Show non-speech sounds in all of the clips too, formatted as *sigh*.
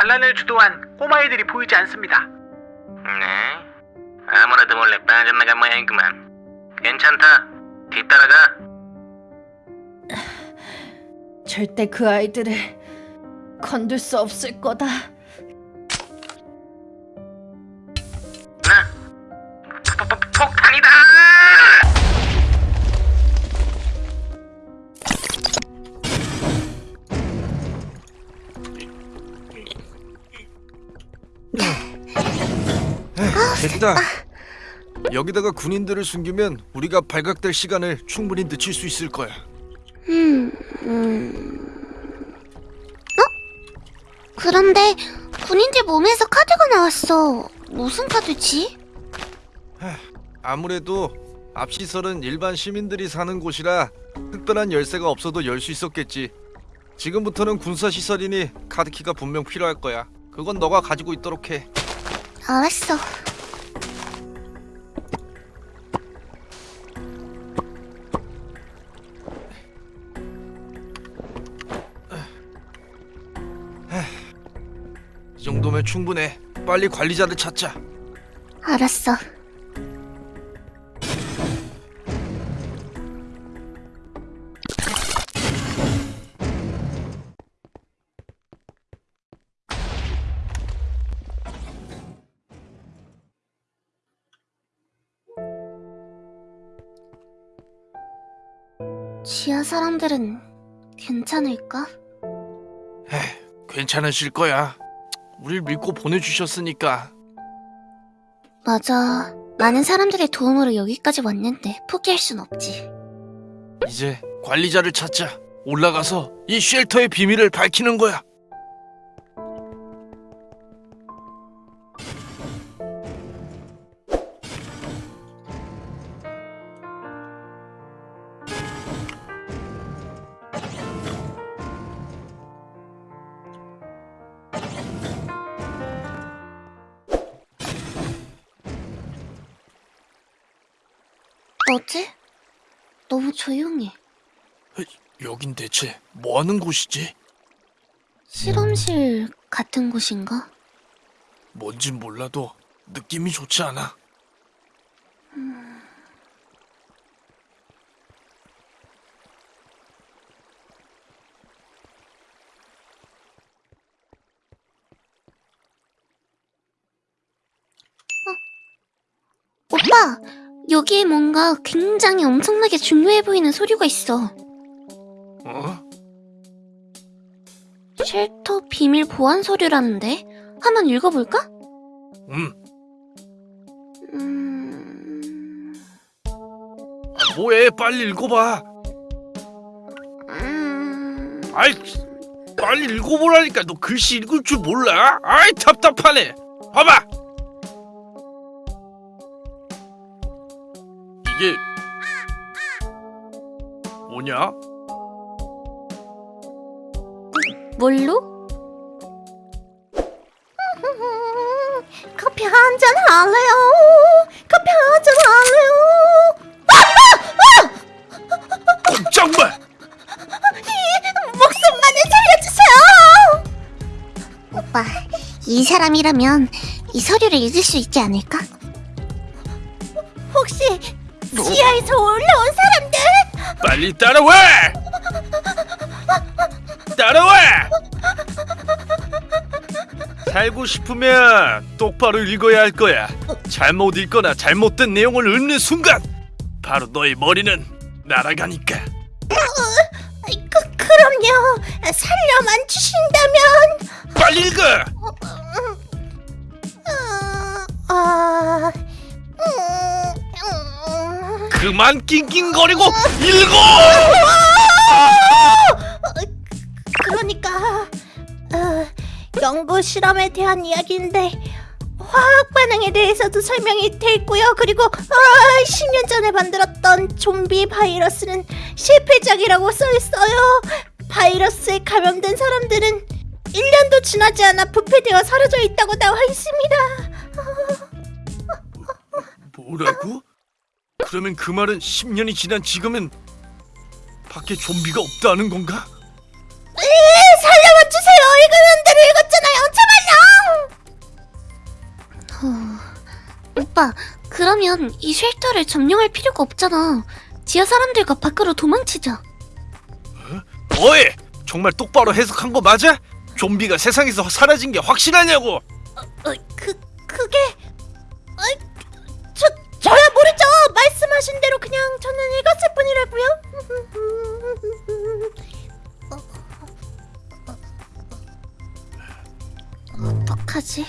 반란을 주도한 꼬마애들이 보이지 않습니다. 네. 아무래도 몰래 빠져나간 모양이구만. 괜찮다. 뒤따라가. 절대 그 아이들을 건들 수 없을 거다. 됐다. 여기다가 군인들을 숨기면 우리가 발각될 시간을 충분히 늦출 수 있을 거야. 음, 음. 어? 그런데 군인들 몸에서 카드가 나왔어. 무슨 카드지? 아무래도 앞 시설은 일반 시민들이 사는 곳이라 특별한 열쇠가 없어도 열 수 있었겠지. 지금부터는 군사 시설이니 카드키가 분명 필요할 거야. 그건 너가 가지고 있도록 해. 알았어. 이 정도면 충분해. 빨리 관리자를 찾자. 알았어. 지하 사람들은 괜찮을까? 괜찮으실 거야. 우릴 믿고 보내주셨으니까. 맞아. 많은 사람들의 도움으로 여기까지 왔는데 포기할 순 없지. 이제 관리자를 찾자. 올라가서 이 쉘터의 비밀을 밝히는 거야. 뭐지? 너무 조용해. 여긴 대체 뭐 하는 곳이지? 실험실 같은 곳인가? 뭔진 몰라도 느낌이 좋지 않아. 오빠! 여기에 뭔가 굉장히 엄청나게 중요해 보이는 소리가 있어. 어? 쉘터 비밀 보안 서류라는데? 한번 읽어볼까? 음, 음... 아, 뭐해? 빨리 읽어봐. 음... 아이, 빨리 읽어보라니까. 너 글씨 읽을 줄 몰라? 아이, 답답하네. 봐봐. 이게 뭐냐? 뭘로? 커피 한 잔 할래요? 커피 한 잔 할래요? 꼼짝마! 목숨만을 살려주세요! 오빠, 이 사람이라면 이 서류를 읽을 수 있지 않을까? 혹시 지하에서 올라온 사람들? 빨리 따라와! 따라와! 살고 싶으면 똑바로 읽어야 할 거야. 잘못 읽거나 잘못된 내용을 읽는 순간 바로 너의 머리는 날아가니까. 그, 그럼요. 살려만 주신다면. 빨리 읽어! 어, 아, 음, 음. 그만 낑낑거리고 읽어! 그러니까 어, 연구 실험에 대한 이야기인데 화학 반응에 대해서도 설명이 돼 있고요. 그리고 아, 10년 전에 만들었던 좀비 바이러스는 실패작이라고 써 있어요. 바이러스에 감염된 사람들은 1년도 지나지 않아 부패되어 사라져 있다고 나와 있습니다. 뭐라고? 그러면 그 말은 10년이 지난 지금은 밖에 좀비가 없다는 건가? 으, 살려와 주세요. 이거 연대를 읽었잖아요. 제발요. 오빠, 그러면 이 쉘터를 점령할 필요가 없잖아. 지하 사람들과 밖으로 도망치자. 어? 어이! 정말 똑바로 해석한 거 맞아? 좀비가 세상에서 사라진 게 확실하냐고! 어, 어, 그, 말씀하신 대로 그냥 저는 읽었을 뿐이라고요. 어떡하지?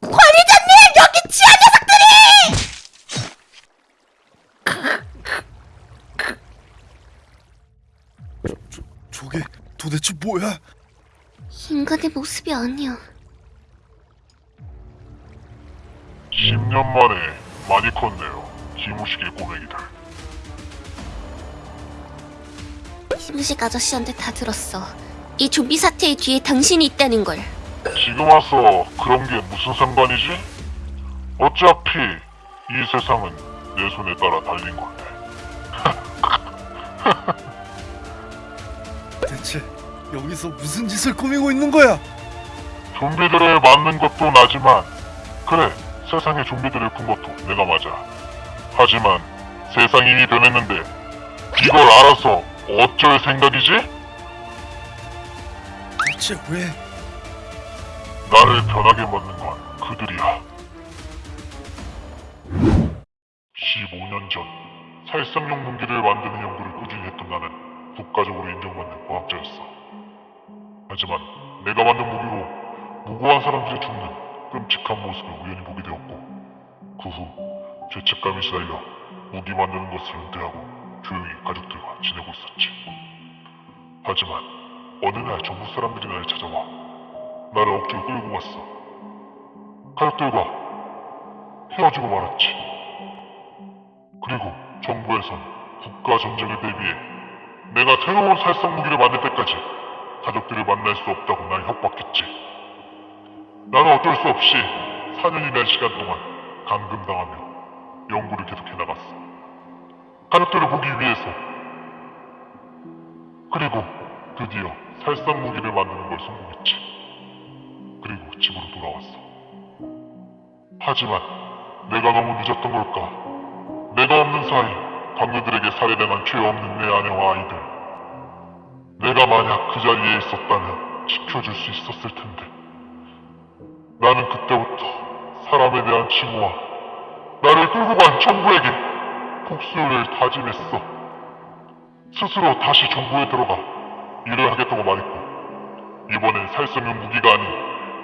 관리자님 여기 지하 녀석들이! 저게 도대체 뭐야? 인간의 모습이 아니야. 10년 만에 많이 컸네요. 기무식의 꼬맹이들. 김우식 아저씨한테 다 들었어. 이 좀비 사태의 뒤에 당신이 있다는 걸. 지금 와서 그런 게 무슨 상관이지? 어차피 이 세상은 내 손에 따라 달린 건데. *laughs* 대체 여기서 무슨 짓을 꾸미고 있는 거야? 좀비들을 맞는 것도 나지만 그래 세상에 좀비들을 푼 것도 내가 맞아. 하지만 세상이 이미 변했는데 이걸 알아서 어쩔 생각이지? 대체 왜? 나를 변하게 만든 건 그들이야. 15년 전 살상용 무기를 만드는 연구를 꾸준히 했던 나는 국가적으로 인정받는 과학자였어. 하지만 내가 만든 무기로 무고한 사람들이 죽는 끔찍한 모습을 우연히 보게 되었고 그 후 죄책감이 시달려 무기 만드는 것을 은퇴하고 조용히 가족들과 지내고 있었지. 하지만 어느 날 정부 사람들이 나를 찾아와 나를 억지로 끌고 갔어. 가족들과 헤어지고 말았지. 그리고 정부에선 국가 전쟁을 대비해 내가 새로운 살상 무기를 만들 때까지 가족들을 만날 수 없다고 날 협박했지. 나는 어쩔 수 없이 4년이라는 시간 동안 감금당하며 연구를 계속해 나갔어. 가족들을 보기 위해서. 그리고 드디어 살상 무기를 만드는 걸 성공했지. 그리고 집으로 돌아왔어. 하지만 내가 너무 늦었던 걸까? 내가 없는 사이 강녀들에게 살해당한 죄 없는 내 아내와 아이들. 내가 만약 그 자리에 있었다면 지켜줄 수 있었을 텐데. 나는 그때부터 사람에 대한 징후와 나를 끌고 간 정부에게 복수를 다짐했어. 스스로 다시 정부에 들어가 일을 하겠다고 말했고 이번엔 살성용 무기가 아닌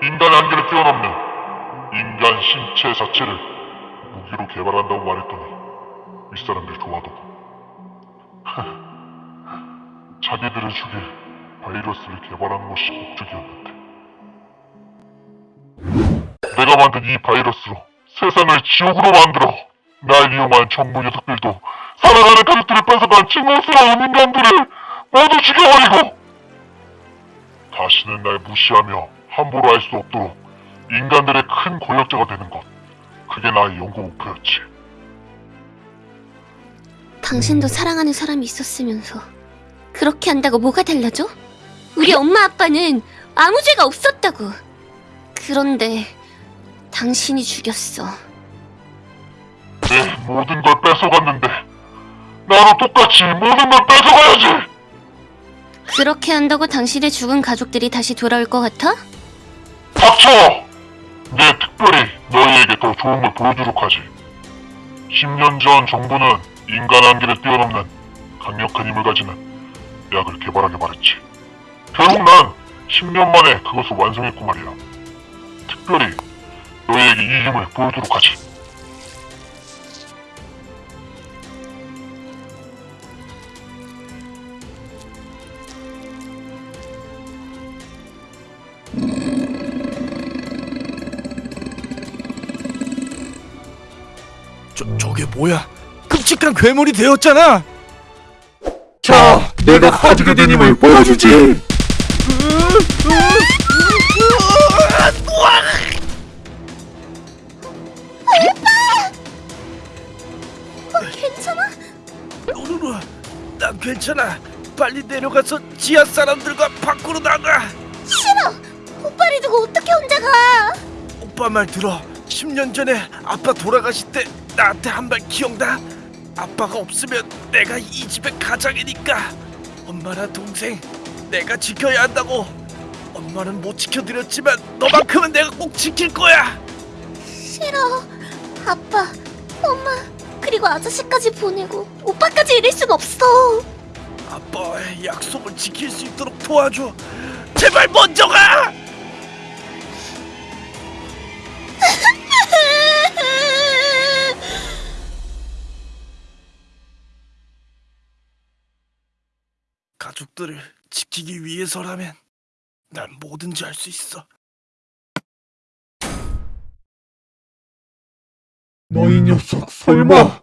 인간의 한계를 뛰어넘는 인간 신체 자체를 무기로 개발한다고 말했더니 윗사람들이 좋아하더군. *laughs* 자기들을 죽일 바이러스를 개발하는 것이 목적이었는데 내가 만든 이 바이러스로 세상을 지옥으로 만들어 날 이용한 정부 녀석들도 살아가는 가족들을 뺏어간 징벌스러운 인간들을 모두 죽여버리고 다시는 날 무시하며 함부로 할 수 없도록 인간들의 큰 권력자가 되는 것 그게 나의 연구 목표였지 당신도 사랑하는 사람이 있었으면서 그렇게 한다고 뭐가 달라져? 우리 엄마 아빠는 아무 죄가 없었다고. 그런데 당신이 죽였어. 내 모든 걸 뺏어갔는데 나도 똑같이 모든 걸 뺏어가야지 그렇게 한다고 당신의 죽은 가족들이 다시 돌아올 것 같아? 닥쳐! 내 특별히 너희에게 더 좋은 걸 보여주도록 하지 10년 전 정부는 인간 한계를 뛰어넘는 강력한 힘을 가지는 약을 개발하게 말했지 결국 난 10년 만에 그것을 완성했고 말이야 특별히 너희에게 이 힘을 보여주도록 하지 저, 저게 뭐야? 끔찍한 괴물이 되었잖아! 자, 내가 가지게 된 힘을 보여주지 괜찮아. 빨리 내려가서 지하 사람들과 밖으로 나가. 싫어! 오빠를 두고 어떻게 혼자 가? 오빠 말 들어. 10년 전에 아빠 돌아가실 때 나한테 한 말 기억나? 아빠가 없으면 내가 이 집의 가장이니까 엄마나 동생 내가 지켜야 한다고 엄마는 못 지켜드렸지만 너만큼은 내가 꼭 지킬 거야 싫어. 아빠, 엄마, 그리고 아저씨까지 보내고 오빠까지 이럴 순 없어. 아빠의 약속을 지킬 수 있도록 도와줘 제발 먼저 가! *laughs* 가족들을 지키기 위해서라면 난 뭐든지 할 수 있어 너희 녀석 설마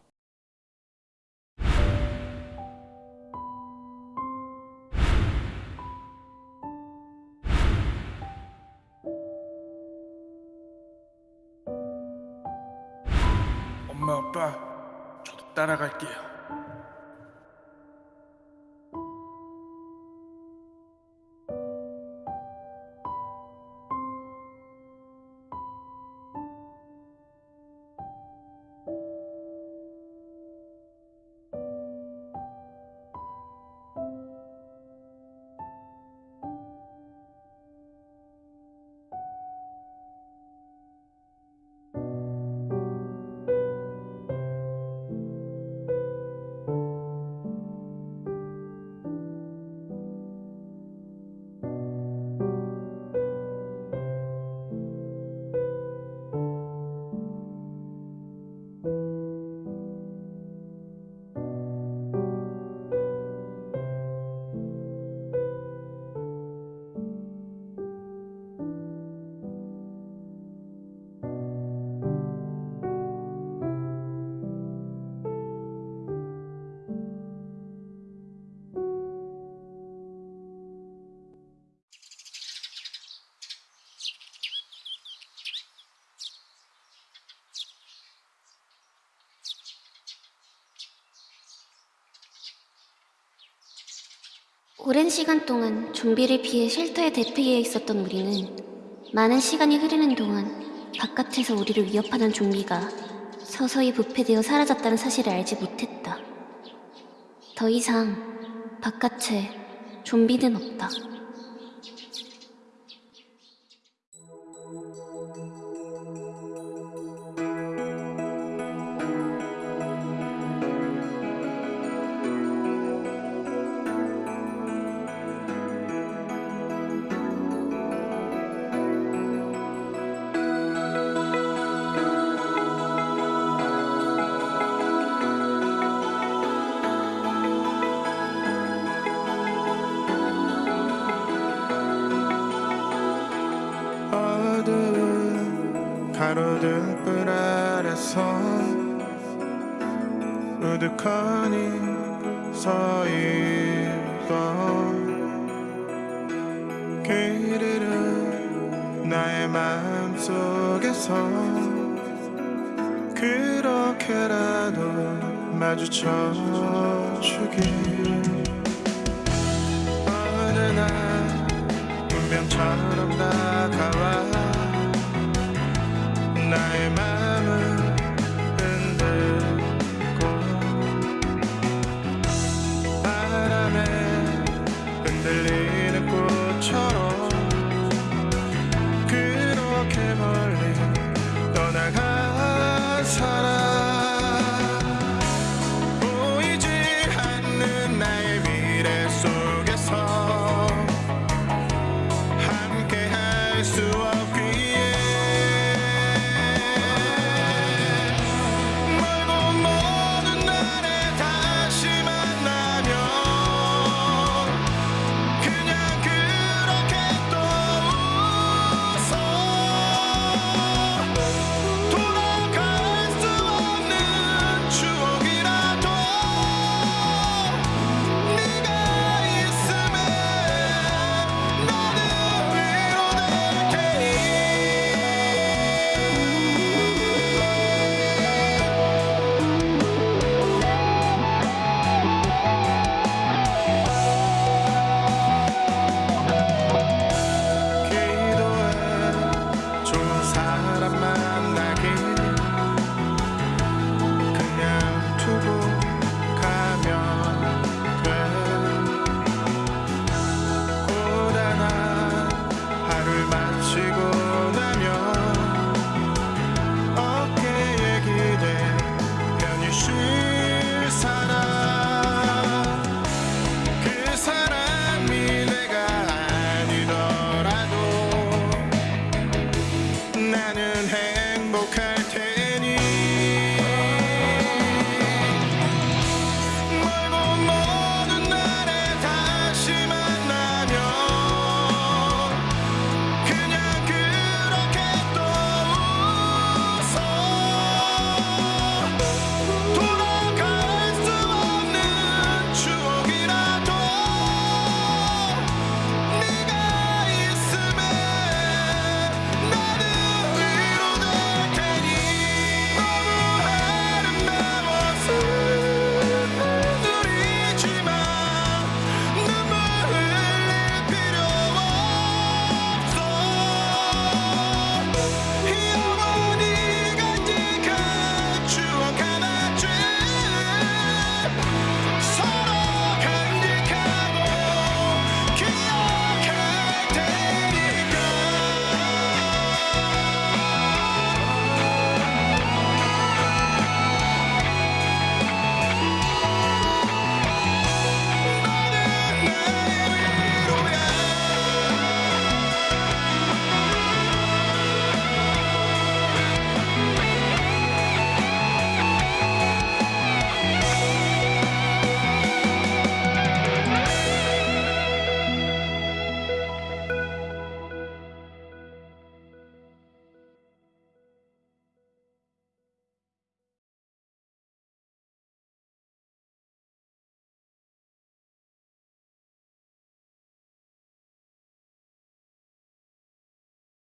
오랜 시간 동안 좀비를 피해 쉘터에 대피해 있었던 우리는 많은 시간이 흐르는 동안 바깥에서 우리를 위협하는 좀비가 서서히 부패되어 사라졌다는 사실을 알지 못했다. 더 이상 바깥에 좀비는 없다. 그들은 나의 마음속에서 그렇게라도 마주쳐 주길. 어느 날 운명처럼 다가와 나의 마음